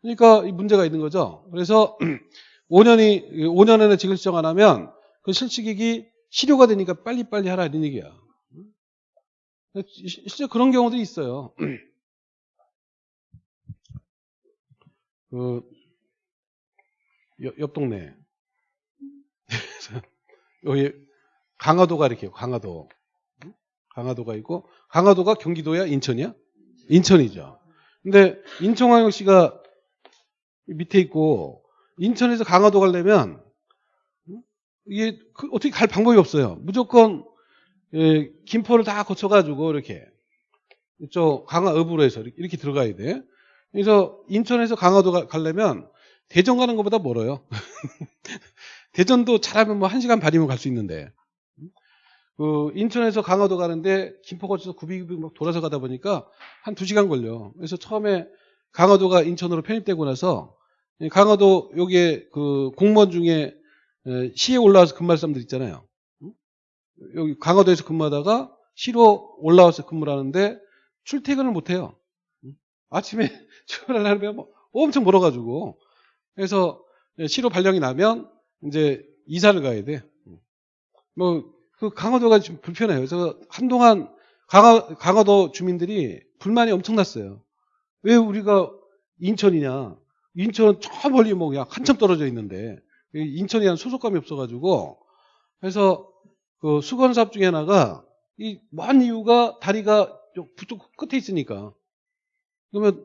그러니까 이 문제가 있는 거죠. 그래서 5년이 5년 안에 지급 신청 안 하면 그 실시계획이 실효가 되니까 빨리빨리 하라 이런 얘기야. 시- 실제 그런 경우도 있어요. 그, 옆, 옆 동네. 여기 강화도가 이렇게 강화도. 강화도가 있고 강화도가 경기도야 인천이야? 인천이죠. 근데 인천광역시가 밑에 있고 인천에서 강화도 가려면 이게 그 어떻게 갈 방법이 없어요. 무조건 예, 김포를 다 거쳐가지고 이렇게 이쪽 강화 읍으로 해서 이렇게- 이렇게 들어가야 돼. 그래서 인천에서 강화도 가- 가려면 대전 가는 것보다 멀어요. 대전도 잘하면 뭐 1시간 반이면 갈 수 있는데 그 인천에서 강화도 가는데 김포 거쳐서 구비구비 막 돌아서 가다 보니까 한 2시간 걸려. 그래서 처음에 강화도가 인천으로 편입되고 나서 이 강화도 여기에 그 공무원 중에 에, 시에 올라와서 근무할 사람들 있잖아요. 응? 여기 강화도에서 근무하다가 시로 올라와서 근무를 하는데 출퇴근을 못 해요. 응? 아침에 출근하려면 뭐 엄청 멀어가지고 그래서 시로 발령이 나면 이제 이사를 가야 돼. 뭐 그 강화도가 좀 불편해요. 그래서 한동안 강화, 강화 도 주민들이 불만이 엄청났어요. 왜 우리가 인천이냐? 인천은 저 멀리 뭐 그냥 한참 떨어져 있는데 대한 소속감이 없어가지고 그래서 그 수건 사업 중에 하나가 이 먼 이유가 다리가 좀 북쪽 끝에 있으니까 그러면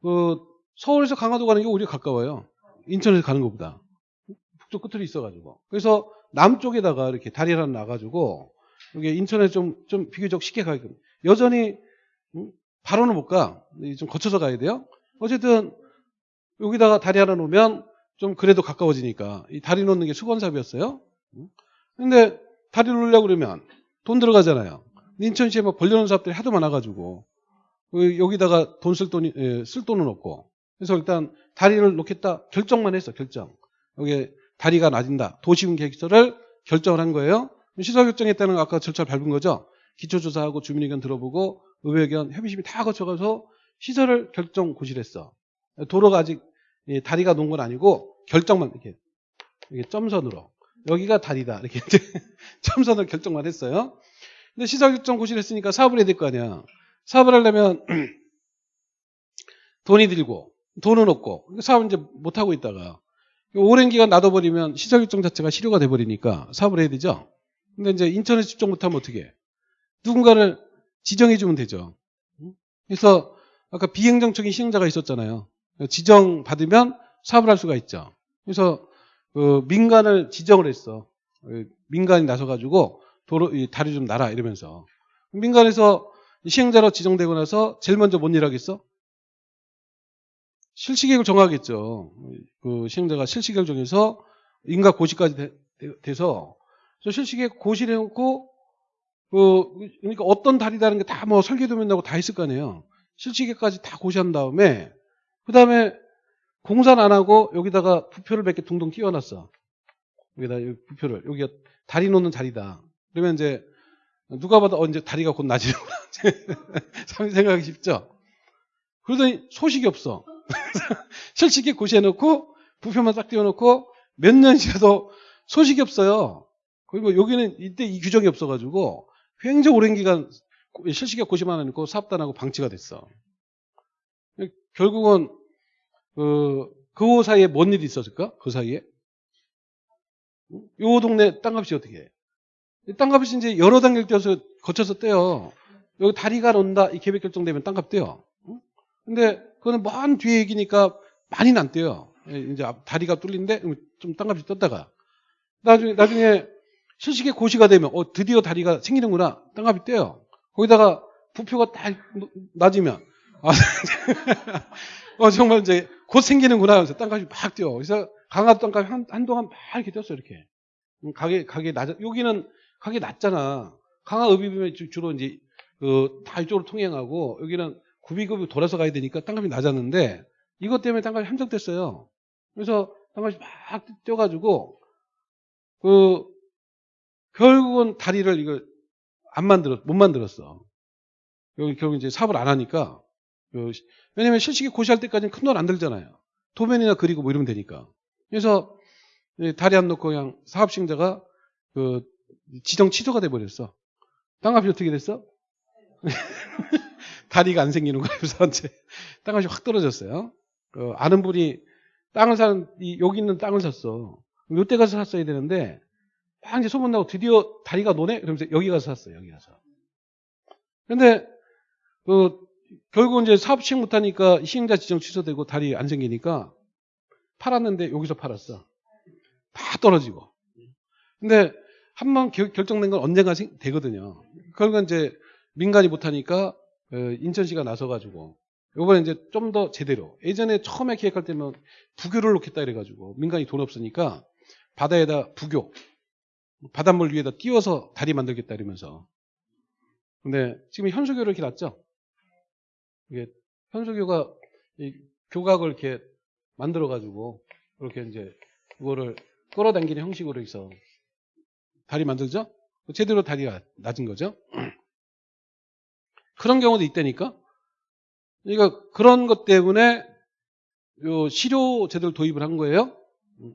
그 서울에서 강화도 가는 게 오히려 가까워요. 인천에서 가는 것보다 북쪽 끝으로 있어가지고 그래서 남쪽에다가 이렇게 다리를 하나 놔가지고 이게 인천에 좀, 좀 비교적 쉽게 가게끔. 여전히, 음, 바로는 못 가. 좀 거쳐서 가야 돼요. 어쨌든, 여기다가 다리 하나 놓으면 좀 그래도 가까워지니까. 이 다리 놓는 게 수건삽이었어요. 음. 근데 다리 놓으려고 그러면 돈 들어가잖아요. 인천시에 막 벌려놓은 사업들이 하도 많아가지고. 그 여기다가 돈 쓸 돈이, 예, 쓸 돈은 없고. 그래서 일단 다리를 놓겠다 결정만 했어, 결정. 여기 다리가 낮은다. 도시군 계획서를 결정을 한 거예요. 시설 결정했다는 건 아까 절차를 밟은 거죠. 기초조사하고 주민의견 들어보고 의회견 협의심이 다 거쳐가서 시설을 결정 고시했어. 도로가 아직 이 다리가 놓은 건 아니고 결정만 이렇게, 이렇게 점선으로 여기가 다리다 이렇게 점선을 결정만 했어요. 근데 시설 결정 고시를 했으니까 사업을 해야 될 거 아니야. 사업을 하려면 돈이 들고 돈은 없고 사업을 이제 못 하고 있다가 오랜 기간 놔둬버리면 시설 결정 자체가 실효가 돼버리니까 사업을 해야 되죠. 근데 이제 인터넷 집중 못하면 어떻게 해? 누군가를 지정해주면 되죠. 그래서 아까 비행정적인 시행자가 있었잖아요. 지정 받으면 사업을 할 수가 있죠. 그래서 그 민간을 지정을 했어. 민간이 나서가지고 도로 다리 좀 놔라 이러면서 민간에서 시행자로 지정되고 나서 제일 먼저 뭔 일 하겠어? 실시계획을 정하겠죠. 그 시행자가 실시계획을 정해서 인가 고시까지 돼, 서 실시계획 고시를 해놓고 그 그러니까 어떤 다리다는 게 다 뭐 설계도면 나고 다 있을 거 아니에요. 실시계획까지 다 고시한 다음에 그 다음에 공사는 안 하고 여기다가 부표를 몇 개 둥둥 띄워놨어. 여기다 부표를 여기가 다리 놓는 자리다. 그러면 이제 누가 봐도 어, 이제 다리가 곧 나지는구나. 생각하기 쉽죠. 그러더니 소식이 없어. 실시계 고시해놓고 부표만 딱 띄워놓고 몇 년 지나도 소식이 없어요. 그리고 여기는 이때 이 규정이 없어가지고 굉장히 오랜 기간 실시계 고시만 해놓고 사업단하고 방치가 됐어. 결국은 그, 그 사이에 뭔 일이 있었을까? 그 사이에? 요 동네 땅값이 어떻게 해? 땅값이 이제 여러 단계를 떼어서 거쳐서 떼요. 여기 다리가 논다 이 계획 결정되면 땅값 떼요. 근데 그거는 먼 뒤에 얘기니까 많이는 안 떼요. 예, 이제 다리가 뚫린데 좀 땅값이 떴다가 나중에 나중에 실시계 고시가 되면 어 드디어 다리가 생기는구나 땅값이 떼요. 거기다가 부표가 딱 낮으면 아, 어 정말 이제 곧 생기는구나 하면서 땅값이 막 뛰어. 그래서 강화도 땅값이 한, 한동안 막 이렇게 뛰었어 이렇게. 가게 가게 낮아 여기는 가게 낮잖아. 강화 읍이면 주로 이제 그 다 이쪽으로 통행하고 여기는 구비급이 돌아서 가야 되니까 땅값이 낮았는데 이것 때문에 땅값이 한정됐어요. 그래서 땅값이 막 뛰어가지고 그 결국은 다리를 이걸 안 만들었 못 만들었어. 여기 결국 이제 사업을 안 하니까 왜냐면 실식이 고시할 때까지는 큰 돈 안 들잖아요. 도면이나 그리고 뭐 이러면 되니까. 그래서 다리 안 놓고 그냥 사업 시행자가 그 지정 취소가 돼 버렸어. 땅값이 어떻게 됐어? 다리가 안 생기는 거예요. 이제 땅값이 확 떨어졌어요. 그 아는 분이 땅을 사는 이 여기 있는 땅을 샀어. 요때 가서 샀어야 되는데 막 이제 소문 나고 드디어 다리가 노네? 그러면서 여기 가서 샀어요. 여기 가서. 근데 그 결국 이제 사업 시행 못하니까 시행자 지정 취소되고 다리 안 생기니까 팔았는데 여기서 팔았어. 다 떨어지고. 근데 한 번 결정된 건 언젠가 되거든요. 그러니까 이제 민간이 못하니까 어, 인천시가 나서가지고 요번에 이제 좀 더 제대로 예전에 처음에 기획할 때는 부교를 놓겠다 이래가지고 민간이 돈 없으니까 바다에다 부교 바닷물 위에다 띄워서 다리 만들겠다 이러면서. 근데 지금 현수교를 이렇게 놨죠? 이게 현수교가 교각을 이렇게 만들어 가지고 이렇게 이제 그거를 끌어당기는 형식으로 해서 다리 만들죠? 제대로 다리가 낮은 거죠 그런 경우도 있다니까. 그러니까 그런 것 때문에 요 실효 제도를 도입을 한 거예요.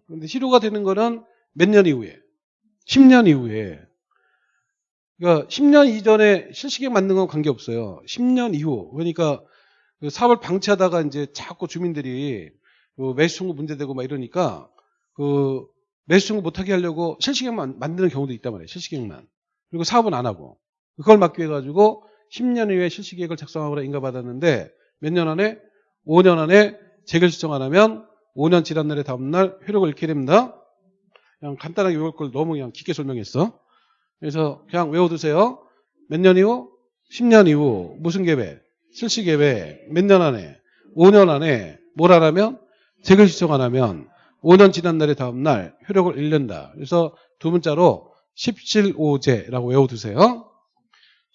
그런데 실효가 되는 거는 몇 년 이후에? 10년 이후에. 그러니까 10년 이전에 실시계획 만든 건 관계없어요. 10년 이후. 그러니까 그 사업을 방치하다가 이제 자꾸 주민들이 그 매수 청구 문제되고 막 이러니까 그 매수 청구 못하게 하려고 실시계획만 만드는 경우도 있단 말이에요. 실시계획만. 그리고 사업은 안 하고. 그걸 막기 위해 가지고 10년 이후에 실시계획을 작성하거나 인가받았는데 몇 년 안에? 5년 안에 재결 신청 안 하면 5년 지난 날의 다음날 효력을 잃게 됩니다. 그냥 간단하게 이걸 걸 너무 그냥 깊게 설명했어. 그래서 그냥 외워두세요. 몇 년 이후? 10년 이후 무슨 계획? 실시 계획 몇 년 안에? 5년 안에 뭘 안 하면? 재결 신청 안 하면 5년 지난 날의 다음 날 효력을 잃는다. 그래서 두 문자로 17호제라고 외워두세요.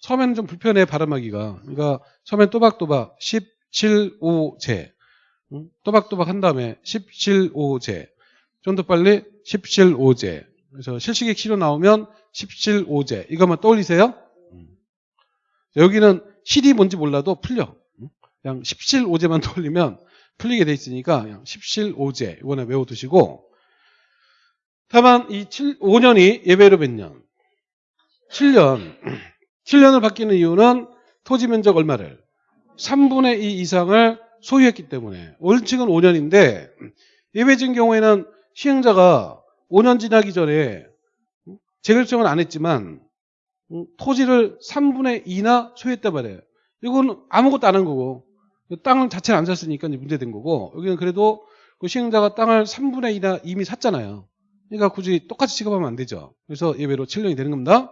처음에는 좀 불편해 발음하기가. 그러니까 처음엔 또박또박 17호제. 응? 또박또박 한 다음에 17호제. 좀 더 빨리 17호제. 그래서 실시객 시로 나오면 17호제. 이것만 떠올리세요. 음. 여기는 실이 뭔지 몰라도 풀려. 응? 그냥 17호제만 떠올리면 풀리게 돼 있으니까 그냥 17호제. 이번에 외워두시고. 다만 이 7, 5년이 예외로 몇 년? 7년. 7년을 바뀌는 이유는 토지 면적 얼마를? 3분의 2 이상을 소유했기 때문에. 원칙은 5년인데 예외적인 경우에는 시행자가 5년 지나기 전에 재결정은 안 했지만 토지를 3분의 2나 소유했단 말이에요. 이건 아무것도 안 한 거고 땅 자체를 안 샀으니까 문제된 거고 여기는 그래도 그 시행자가 땅을 3분의 2나 이미 샀잖아요. 그러니까 굳이 똑같이 취급하면 안 되죠. 그래서 예외로 7년이 되는 겁니다.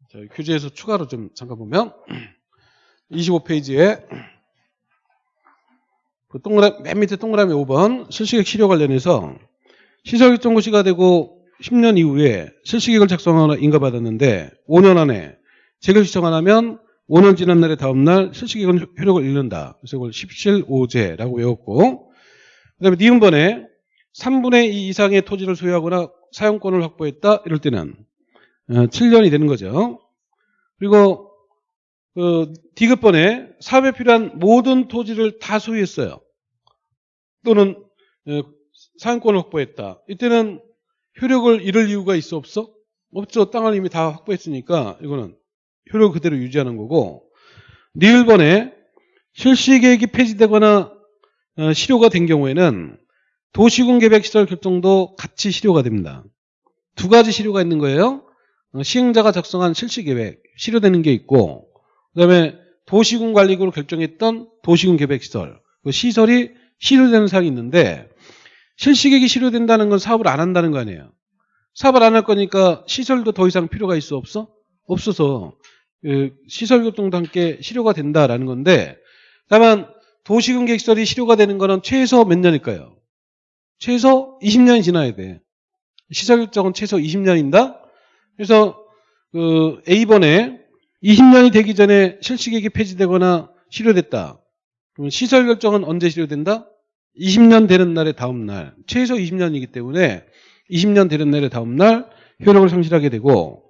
자, 교재에서 추가로 좀 잠깐 보면 25페이지에 그 동그라, 맨 밑에 동그라미 5번 실시객 실효 관련해서 시설결정고 시가 되고 10년 이후에 실시객을 작성하거나 인가받았는데 5년 안에 재결 시청 안 하면 5년 지난 날의 다음 날 실시객은 효력을 잃는다. 그래서 이걸 17호제라고 외웠고 그 다음에 니은번에 3분의 2 이상의 토지를 소유하거나 사용권을 확보했다. 이럴 때는 7년이 되는 거죠. 그리고 그 디귿번에 사업에 필요한 모든 토지를 다 소유했어요. 또는 어, 사용권을 확보했다. 이때는 효력을 잃을 이유가 있어 없어? 없죠. 땅을 이미 다 확보했으니까 이거는 효력 그대로 유지하는 거고 니을번에 실시계획이 폐지되거나 어, 실효가 된 경우에는 도시군 계획시설 결정도 같이 실효가 됩니다. 두 가지 실효가 있는 거예요. 어, 시행자가 작성한 실시계획 실효되는 게 있고 그다음에 도시군 관리구로 결정했던 도시군 계획시설 그 시설이 실효되는 사항이 있는데 실시계획이 실효된다는 건 사업을 안 한다는 거 아니에요. 사업을 안 할 거니까 시설도 더 이상 필요가 있어 없어? 없어서 그 시설교통도 함께 실효가 된다라는 건데 다만 도시군 계획시설이 실효가 되는 거는 최소 몇 년일까요? 최소 20년이 지나야 돼. 시설결정은 최소 20년인다. 그래서 그 A번에 20년이 되기 전에 실시계획이 폐지되거나 실효됐다. 그럼 시설 결정은 언제 실효된다? 20년 되는 날의 다음 날. 최소 20년이기 때문에 20년 되는 날의 다음 날 효력을 상실하게 되고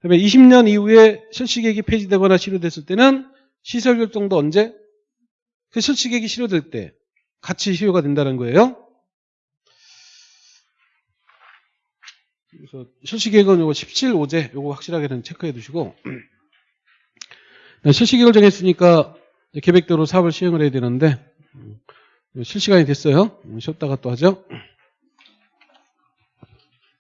그다음에 20년 이후에 실시계획이 폐지되거나 실효됐을 때는 시설 결정도 언제? 그 실시계획이 실효될 때 같이 실효가 된다는 거예요. 그래서 실시계획은 요거 17호제 요거 확실하게는 체크해 두시고 네, 실시계획을 정했으니까 계획대로 사업을 시행을 해야 되는데 음, 실시간이 됐어요. 음, 쉬었다가 또 하죠.